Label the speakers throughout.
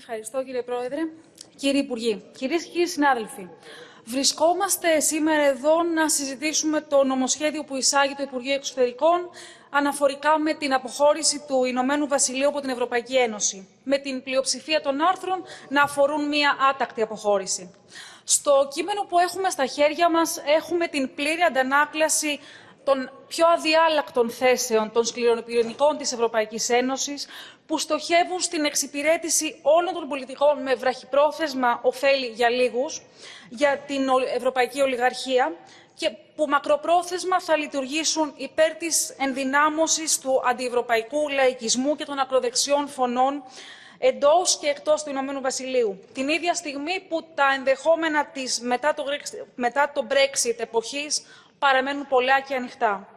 Speaker 1: Ευχαριστώ κύριε Πρόεδρε. Κύριοι Υπουργοί, κυρίες και κύριοι συνάδελφοι, βρισκόμαστε σήμερα εδώ να συζητήσουμε το νομοσχέδιο που εισάγει το Υπουργείο Εξωτερικών αναφορικά με την αποχώρηση του Ηνωμένου Βασιλείου από την Ευρωπαϊκή Ένωση, με την πλειοψηφία των άρθρων να αφορούν μία άτακτη αποχώρηση. Στο κείμενο που έχουμε στα χέρια μας έχουμε την πλήρη αντανάκλαση των πιο αδιάλακτων θέσεων των σκληροπυρηνικών της Ευρωπαϊκής Ένωσης, που στοχεύουν στην εξυπηρέτηση όλων των πολιτικών με βραχυπρόθεσμα ωφέλη για λίγους, για την ευρωπαϊκή ολιγαρχία και που μακροπρόθεσμα θα λειτουργήσουν υπέρ της ενδυνάμωσης του αντιευρωπαϊκού λαϊκισμού και των ακροδεξιών φωνών εντός και εκτός του Ηνωμένου Βασιλείου. Την ίδια στιγμή που τα ενδεχόμενα της μετά το, μετά το Brexit εποχής παραμένουν πολλά και ανοιχτά.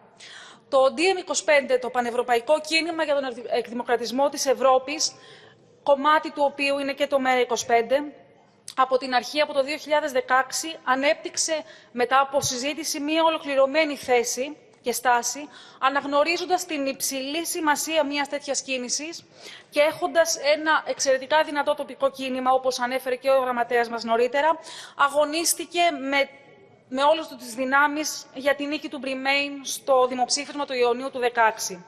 Speaker 1: Το DiEM25, το Πανευρωπαϊκό Κίνημα για τον Εκδημοκρατισμό της Ευρώπης, κομμάτι του οποίου είναι και το ΜΕΡΑ25, από την αρχή, από το 2016, ανέπτυξε μετά από συζήτηση μία ολοκληρωμένη θέση και στάση, αναγνωρίζοντας την υψηλή σημασία μιας τέτοιας κίνησης και έχοντας ένα εξαιρετικά δυνατό τοπικό κίνημα, όπως ανέφερε και ο γραμματέας μας νωρίτερα, αγωνίστηκε με με όλες του τις δυνάμεις για την νίκη του Μπριμέιν στο δημοψήφισμα του Ιουνίου του 2016.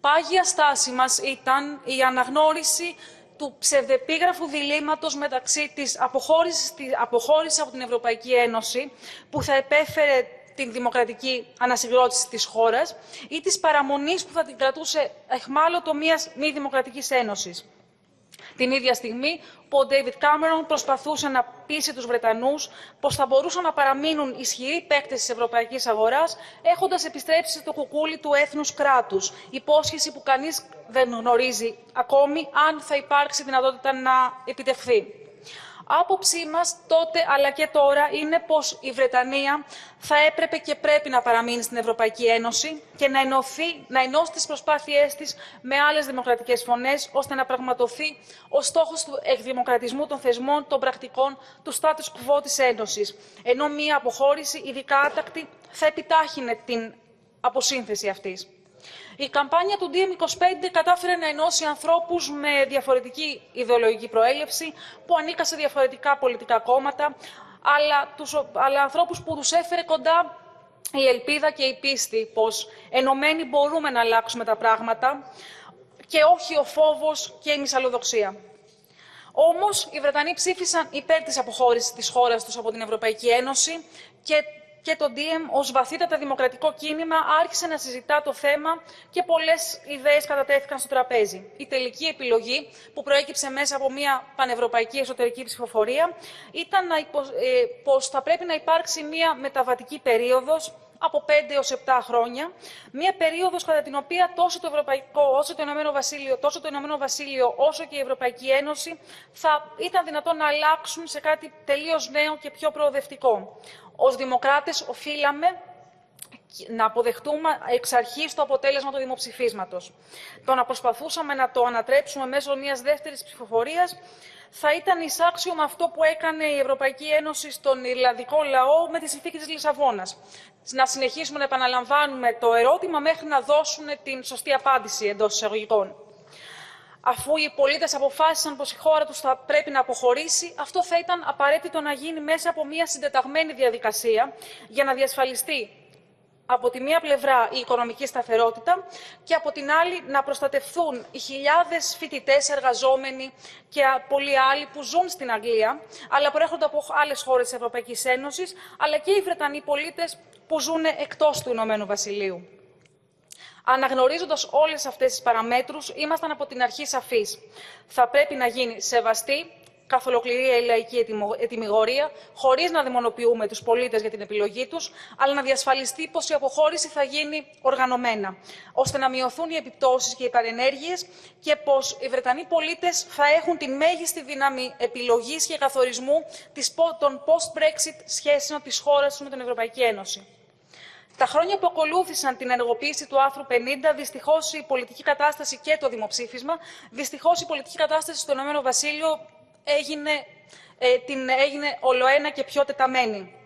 Speaker 1: Πάγια στάση μας ήταν η αναγνώριση του ψευδεπίγραφου διλήμματος μεταξύ της αποχώρησης, της αποχώρησης από την Ευρωπαϊκή Ένωση, που θα επέφερε την δημοκρατική ανασυγκρότηση της χώρας, ή της παραμονής που θα την κρατούσε εχμάλωτο μιας μη δημοκρατικής ένωσης. Την ίδια στιγμή που ο Ντέιβιτ Κάμερον προσπαθούσε να πείσει τους Βρετανούς πως θα μπορούσαν να παραμείνουν ισχυροί παίκτες της ευρωπαϊκής αγοράς, έχοντας επιστρέψει στο κουκούλι του έθνους κράτους, υπόσχεση που κανείς δεν γνωρίζει ακόμη αν θα υπάρξει δυνατότητα να επιτευχθεί. Άποψή μας τότε αλλά και τώρα είναι πως η Βρετανία θα έπρεπε και πρέπει να παραμείνει στην Ευρωπαϊκή Ένωση και να, ενωθεί, να ενώσει τις προσπάθειές της με άλλες δημοκρατικές φωνές, ώστε να πραγματοθεί ο στόχος του εκδημοκρατισμού των θεσμών, των πρακτικών, του status quo της Ένωσης. Ενώ μία αποχώρηση, ειδικά άτακτη, θα επιτάχυνε την αποσύνθεση αυτής. Η καμπάνια του DiEM25 κατάφερε να ενώσει ανθρώπους με διαφορετική ιδεολογική προέλευση, που ανήκαν σε διαφορετικά πολιτικά κόμματα, αλλά, τους, αλλά ανθρώπους που τους έφερε κοντά η ελπίδα και η πίστη πως ενωμένοι μπορούμε να αλλάξουμε τα πράγματα και όχι ο φόβος και η μυσαλλοδοξία. Όμως, οι Βρετανοί ψήφισαν υπέρ της αποχώρησης της χώρας τους από την Ευρωπαϊκή Ένωση και και το DM ως βαθύτατα δημοκρατικό κίνημα άρχισε να συζητά το θέμα και πολλές ιδέες κατατέθηκαν στο τραπέζι. Η τελική επιλογή που προέκυψε μέσα από μια πανευρωπαϊκή εσωτερική ψηφοφορία ήταν να υπο... ε, πως θα πρέπει να υπάρξει μια μεταβατική περίοδος από 5 έως 7 χρόνια, μια περίοδος κατά την οποία τόσο το Ευρωπαϊκό, όσο το Ηνωμένο Βασίλειο, τόσο το Ηνωμένο Βασίλειο, όσο και η Ευρωπαϊκή Ένωση θα ήταν δυνατόν να αλλάξουν σε κάτι τελείως νέο και πιο προοδευτικό. Ως δημοκράτες οφείλαμε να αποδεχτούμε εξ αρχής το αποτέλεσμα του δημοψηφίσματος. Το να προσπαθούσαμε να το ανατρέψουμε μέσω μιας δεύτερης ψηφοφορίας θα ήταν εισάξιο με αυτό που έκανε η Ευρωπαϊκή Ένωση στον Ιρλανδικό λαό με τη συνθήκη της Λισαβόνας. Να συνεχίσουμε να επαναλαμβάνουμε το ερώτημα μέχρι να δώσουν την σωστή απάντηση εντός εισαγωγικών. Αφού οι πολίτες αποφάσισαν πως η χώρα τους θα πρέπει να αποχωρήσει, αυτό θα ήταν απαραίτητο να γίνει μέσα από μια συντεταγμένη διαδικασία για να διασφαλιστεί από τη μία πλευρά η οικονομική σταθερότητα και από την άλλη να προστατευθούν οι χιλιάδες φοιτητές, εργαζόμενοι και πολλοί άλλοι που ζουν στην Αγγλία, αλλά προέρχονται από άλλες χώρες της Ευρωπαϊκής Ένωσης, αλλά και οι Βρετανοί πολίτες που ζουν εκτός του Ηνωμένου Βασιλείου. Αναγνωρίζοντας όλες αυτές τις παραμέτρους, ήμασταν από την αρχή σαφείς. Θα πρέπει να γίνει σεβαστή καθ' ολοκληρία η λαϊκή ετοιμιγορία, χωρίς να δαιμονοποιούμε τους πολίτες για την επιλογή τους, αλλά να διασφαλιστεί πως η αποχώρηση θα γίνει οργανωμένα, ώστε να μειωθούν οι επιπτώσεις και οι παρενέργειες και πως οι Βρετανοί πολίτες θα έχουν τη μέγιστη δύναμη επιλογής και καθορισμού των post-Brexit σχέσεων της χώρας τους με την Ευρωπαϊκή Ένωση. Τα χρόνια που ακολούθησαν την ενεργοποίηση του άρθρου 50, δυστυχώς η πολιτική κατάσταση και το δημοψήφισμα, δυστυχώς η πολιτική κατάσταση στο Ηνωμένο Βασίλειο έγινε, ε, την, έγινε ολοένα και πιο τεταμένη.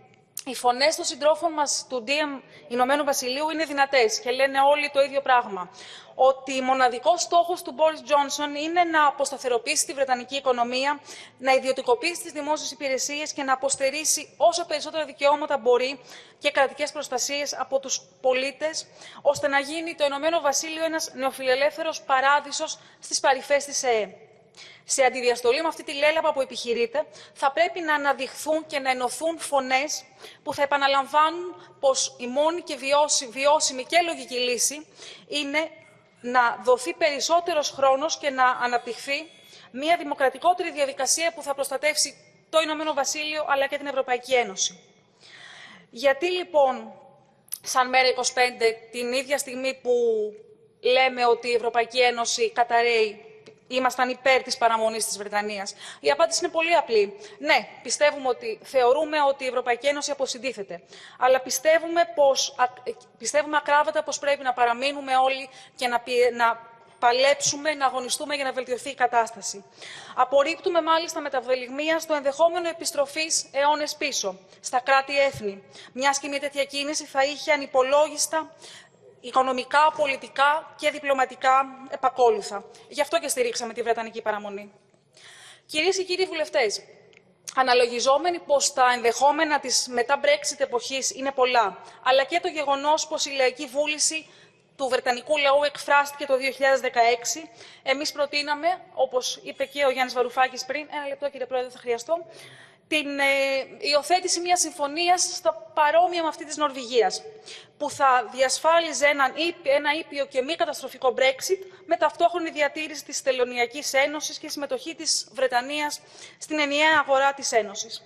Speaker 1: Οι φωνές των συντρόφων μας του DM Ηνωμένου Βασιλείου είναι δυνατές και λένε όλοι το ίδιο πράγμα. ότι μοναδικός στόχος του Μπόρις Τζόνσον είναι να αποσταθεροποιήσει τη Βρετανική οικονομία, να ιδιωτικοποιήσει τις δημόσιες υπηρεσίες και να αποστερήσει όσο περισσότερα δικαιώματα μπορεί και κρατικές προστασίες από τους πολίτες, ώστε να γίνει το Ηνωμένο Βασίλειο ένας νεοφιλελεύθερος παράδεισος στις παρυφές της ΕΕ. Σε αντιδιαστολή με αυτή τη λέλαπα που επιχειρείται, θα πρέπει να αναδειχθούν και να ενωθούν φωνές που θα επαναλαμβάνουν πως η μόνη και βιώσιμη και λογική λύση είναι να δοθεί περισσότερος χρόνος και να αναπτυχθεί μια δημοκρατικότερη διαδικασία που θα προστατεύσει το Ηνωμένο Βασίλειο αλλά και την Ευρωπαϊκή Ένωση. Γιατί λοιπόν, σαν μέρα 25, την ίδια στιγμή που λέμε ότι η Ευρωπαϊκή Ένωση καταραίει ήμασταν υπέρ της παραμονής της Βρετανίας. Η απάντηση είναι πολύ απλή. Ναι, πιστεύουμε ότι, θεωρούμε ότι η Ευρωπαϊκή Ένωση αποσυντήθεται. Αλλά πιστεύουμε, πως, πιστεύουμε ακράβατα πως πρέπει να παραμείνουμε όλοι και να, να παλέψουμε, να αγωνιστούμε για να βελτιωθεί η κατάσταση. Απορρίπτουμε μάλιστα με τα βελιγμία στο ενδεχόμενο επιστροφής αιώνες πίσω, στα κράτη-έθνη. Μιας και μια τέτοια κίνηση θα είχε ανυπολόγιστα οικονομικά, πολιτικά και διπλωματικά επακόλουθα. Γι' αυτό και στηρίξαμε τη Βρετανική παραμονή. Κυρίες και κύριοι βουλευτές, αναλογιζόμενοι πως τα ενδεχόμενα της μετά Brexit εποχής είναι πολλά, αλλά και το γεγονός πως η λαϊκή βούληση του Βρετανικού λαού εκφράστηκε το 2016, εμείς προτείναμε, όπως είπε και ο Γιάννης Βαρουφάκης πριν, ένα λεπτό κύριε Πρόεδρε θα χρειαστώ, την ε, υιοθέτηση μιας συμφωνίας στο παρόμοια με αυτή της Νορβηγίας, που θα διασφάλιζε έναν, ένα ήπιο και μη καταστροφικό Brexit με ταυτόχρονη διατήρηση της Τελωνιακής Ένωσης και συμμετοχή της Βρετανίας στην ενιαία αγορά της Ένωσης.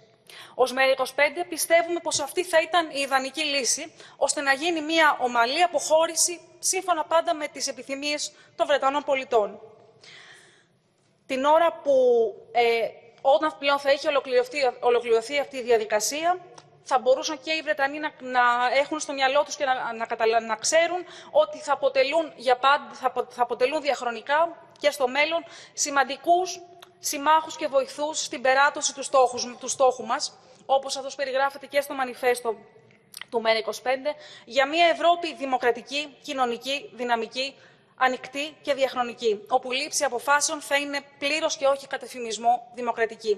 Speaker 1: Ω ΜΕΡΑ25 πιστεύουμε πως αυτή θα ήταν η ιδανική λύση, ώστε να γίνει μια ομαλή αποχώρηση σύμφωνα πάντα με τις επιθυμίες των Βρετανών πολιτών. Την ώρα που ε, όταν πλέον θα έχει ολοκληρωθεί, ολοκληρωθεί αυτή η διαδικασία, θα μπορούσαν και οι Βρετανοί να, να έχουν στο μυαλό τους και να, να, να ξέρουν ότι θα αποτελούν, για πάντα, θα, θα αποτελούν διαχρονικά και στο μέλλον σημαντικούς συμμάχους και βοηθούς στην περάτωση του στόχους, του στόχου μας, όπως αυτός περιγράφεται και στο μανιφέστο του ΜΕΡΑ25, για μια Ευρώπη δημοκρατική, κοινωνική, δυναμική, ανοιχτή και διαχρονική, όπου η λήψη αποφάσεων θα είναι πλήρως και όχι κατεφημισμό δημοκρατική.